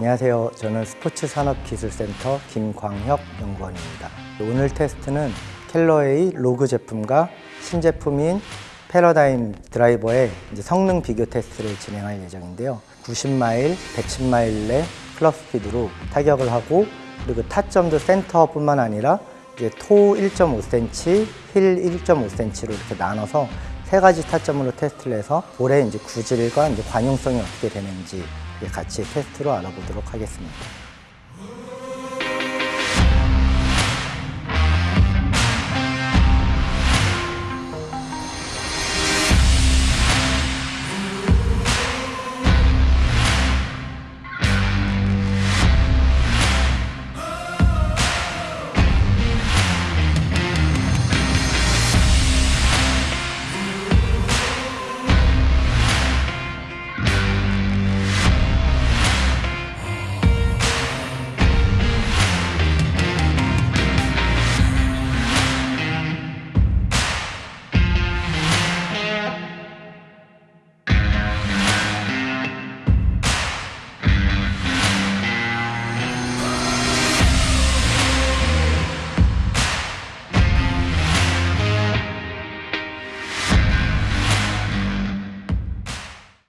안녕하세요. 저는 스포츠산업기술센터 김광혁 연구원입니다. 오늘 테스트는 캘러웨이 로그 제품과 신제품인 패러다임 드라이버의 성능 비교 테스트를 진행할 예정인데요. 90마일, 110마일 내 클럽 스피드로 타격을 하고 그리고 타점도 센터뿐만 아니라 이제 toe 1.5cm, 힐 1.5cm로 이렇게 나눠서 세 가지 타점으로 테스트를 해서 볼의 이제 구질과 이제 관용성이 어떻게 되는지 같이 테스트로 알아보도록 하겠습니다.